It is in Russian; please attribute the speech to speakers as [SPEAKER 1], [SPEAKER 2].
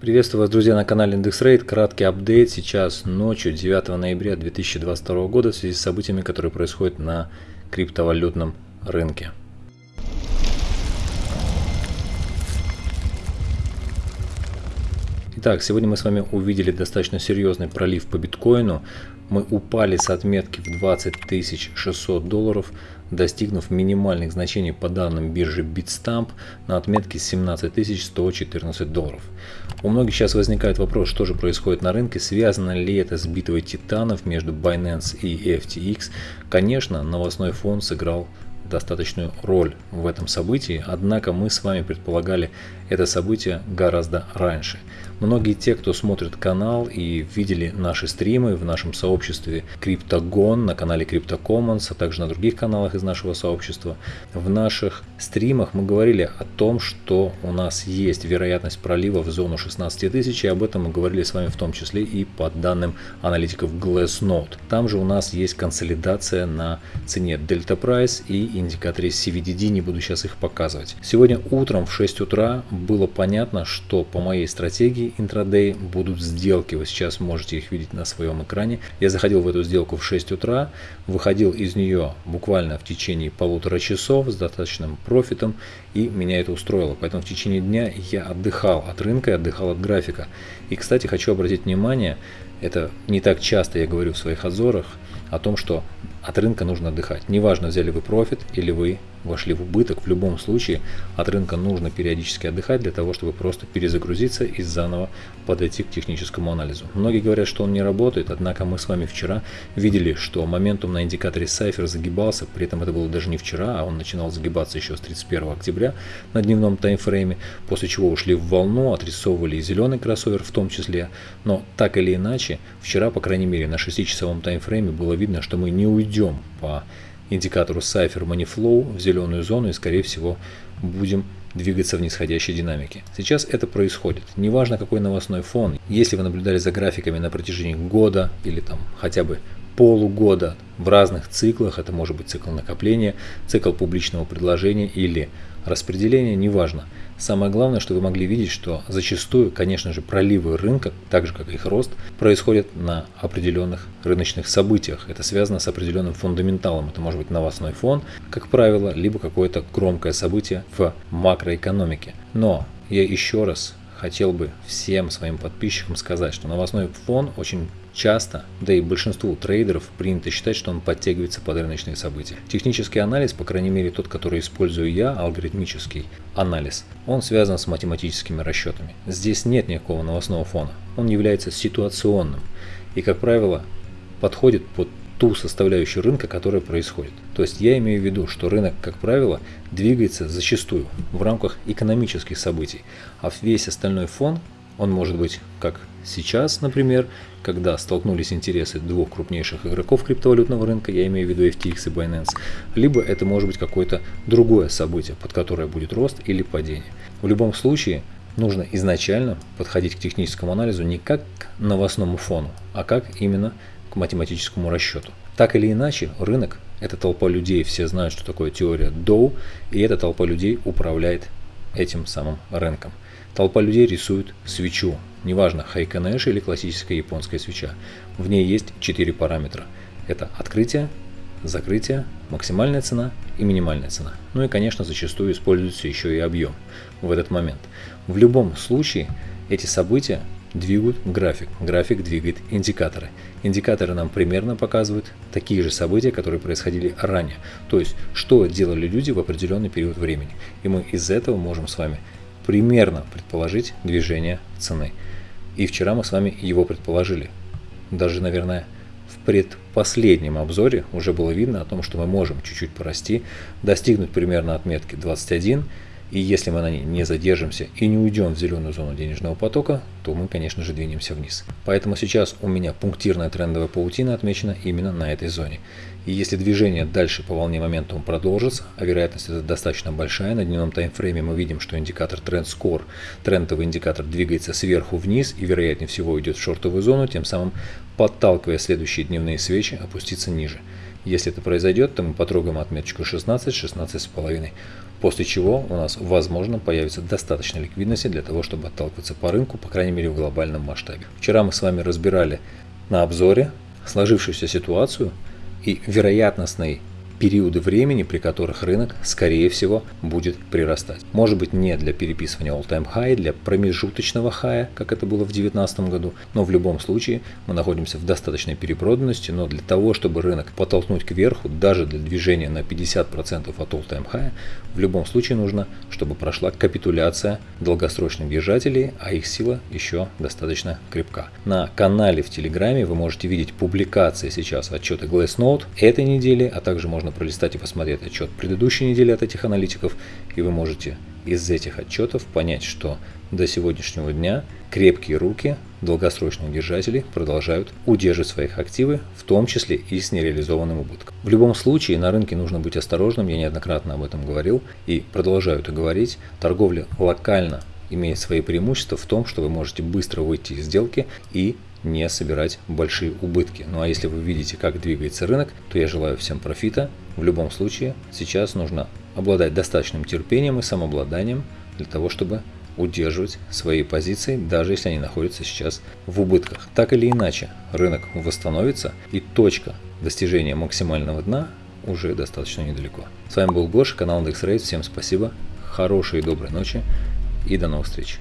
[SPEAKER 1] Приветствую вас, друзья, на канале IndexRate. Краткий апдейт сейчас ночью 9 ноября 2022 года в связи с событиями, которые происходят на криптовалютном рынке. Итак, сегодня мы с вами увидели достаточно серьезный пролив по биткоину. Мы упали с отметки в 20 600 долларов, достигнув минимальных значений по данным биржи Bitstamp на отметке 17 114 долларов. У многих сейчас возникает вопрос, что же происходит на рынке, связано ли это с битвой титанов между Binance и FTX. Конечно, новостной фон сыграл достаточную роль в этом событии, однако мы с вами предполагали это событие гораздо раньше. Многие те, кто смотрит канал и видели наши стримы в нашем сообществе Криптогон, на канале CryptoCommons, а также на других каналах из нашего сообщества, в наших стримах мы говорили о том, что у нас есть вероятность пролива в зону 16 тысяч, и об этом мы говорили с вами в том числе и по данным аналитиков Glassnode. Там же у нас есть консолидация на цене Delta Price и индикаторе CVDD, не буду сейчас их показывать. Сегодня утром в 6 утра было понятно, что по моей стратегии интрадей будут сделки. Вы сейчас можете их видеть на своем экране. Я заходил в эту сделку в 6 утра, выходил из нее буквально в течение полутора часов с достаточным профитом и меня это устроило. Поэтому в течение дня я отдыхал от рынка и отдыхал от графика. И, кстати, хочу обратить внимание, это не так часто я говорю в своих обзорах, о том, что от рынка нужно отдыхать. Неважно, взяли вы профит или вы вошли в убыток, в любом случае от рынка нужно периодически отдыхать для того, чтобы просто перезагрузиться и заново подойти к техническому анализу. Многие говорят, что он не работает, однако мы с вами вчера видели, что моментум на индикаторе Cypher загибался, при этом это было даже не вчера, а он начинал загибаться еще с 31 октября на дневном таймфрейме, после чего ушли в волну, отрисовывали и зеленый кроссовер в том числе, но так или иначе, вчера, по крайней мере, на 6-часовом таймфрейме было видно, что мы не уйдем по индикатору Cypher Money в зеленую зону и скорее всего будем двигаться в нисходящей динамике. Сейчас это происходит. Неважно какой новостной фон. Если вы наблюдали за графиками на протяжении года или там хотя бы полугода в разных циклах, это может быть цикл накопления, цикл публичного предложения или распределения, неважно. Самое главное, что вы могли видеть, что зачастую, конечно же, проливы рынка, так же как и их рост, происходят на определенных рыночных событиях. Это связано с определенным фундаменталом. Это может быть новостной фон, как правило, либо какое-то громкое событие в макроэкономике. Но я еще раз хотел бы всем своим подписчикам сказать, что новостной фон очень часто, да и большинству трейдеров принято считать, что он подтягивается под рыночные события. Технический анализ, по крайней мере тот, который использую я, алгоритмический анализ, он связан с математическими расчетами. Здесь нет никакого новостного фона, он является ситуационным и, как правило, подходит под ту составляющую рынка, которая происходит. То есть я имею в виду, что рынок, как правило, двигается зачастую в рамках экономических событий, а весь остальной фон, он может быть как сейчас, например, когда столкнулись интересы двух крупнейших игроков криптовалютного рынка, я имею в виду FTX и Binance, либо это может быть какое-то другое событие, под которое будет рост или падение. В любом случае, нужно изначально подходить к техническому анализу не как к новостному фону, а как именно к математическому расчету. Так или иначе, рынок – это толпа людей, все знают, что такое теория Доу, и эта толпа людей управляет этим самым рынком. Толпа людей рисует свечу, неважно, Heikin Ashi или классическая японская свеча. В ней есть четыре параметра. Это открытие, закрытие, максимальная цена и минимальная цена. Ну и, конечно, зачастую используется еще и объем в этот момент. В любом случае, эти события двигают график. График двигает индикаторы. Индикаторы нам примерно показывают такие же события, которые происходили ранее. То есть, что делали люди в определенный период времени. И мы из этого можем с вами примерно предположить движение цены. И вчера мы с вами его предположили. Даже, наверное, в предпоследнем обзоре уже было видно о том, что мы можем чуть-чуть порасти, достигнуть примерно отметки 21 и если мы на ней не задержимся и не уйдем в зеленую зону денежного потока, то мы, конечно же, двинемся вниз. Поэтому сейчас у меня пунктирная трендовая паутина отмечена именно на этой зоне. И если движение дальше по волне моментум продолжится, а вероятность это достаточно большая, на дневном таймфрейме мы видим, что индикатор Score, трендовый индикатор двигается сверху вниз и вероятнее всего идет в шортовую зону, тем самым подталкивая следующие дневные свечи опуститься ниже. Если это произойдет, то мы потрогаем отметочку 16, 16,5, после чего у нас, возможно, появится достаточно ликвидности для того, чтобы отталкиваться по рынку, по крайней мере в глобальном масштабе. Вчера мы с вами разбирали на обзоре сложившуюся ситуацию и вероятностный периоды времени, при которых рынок, скорее всего, будет прирастать. Может быть не для переписывания all-time high, для промежуточного хая, как это было в 2019 году, но в любом случае мы находимся в достаточной перепроданности, но для того, чтобы рынок подтолкнуть кверху, даже для движения на 50% от all-time high, в любом случае нужно, чтобы прошла капитуляция долгосрочных держателей, а их сила еще достаточно крепка. На канале в Телеграме вы можете видеть публикации сейчас отчеты Glassnode этой недели, а также можно пролистать и посмотреть отчет предыдущей недели от этих аналитиков, и вы можете из этих отчетов понять, что до сегодняшнего дня крепкие руки долгосрочных держателей продолжают удерживать своих активы, в том числе и с нереализованным убытком. В любом случае на рынке нужно быть осторожным, я неоднократно об этом говорил и продолжаю это говорить. Торговля локально имеет свои преимущества в том, что вы можете быстро выйти из сделки и не собирать большие убытки. Ну а если вы видите, как двигается рынок, то я желаю всем профита. В любом случае, сейчас нужно обладать достаточным терпением и самообладанием для того, чтобы удерживать свои позиции, даже если они находятся сейчас в убытках. Так или иначе, рынок восстановится и точка достижения максимального дна уже достаточно недалеко. С вами был Гоша, канал IndexRate. Всем спасибо, хорошей и доброй ночи и до новых встреч.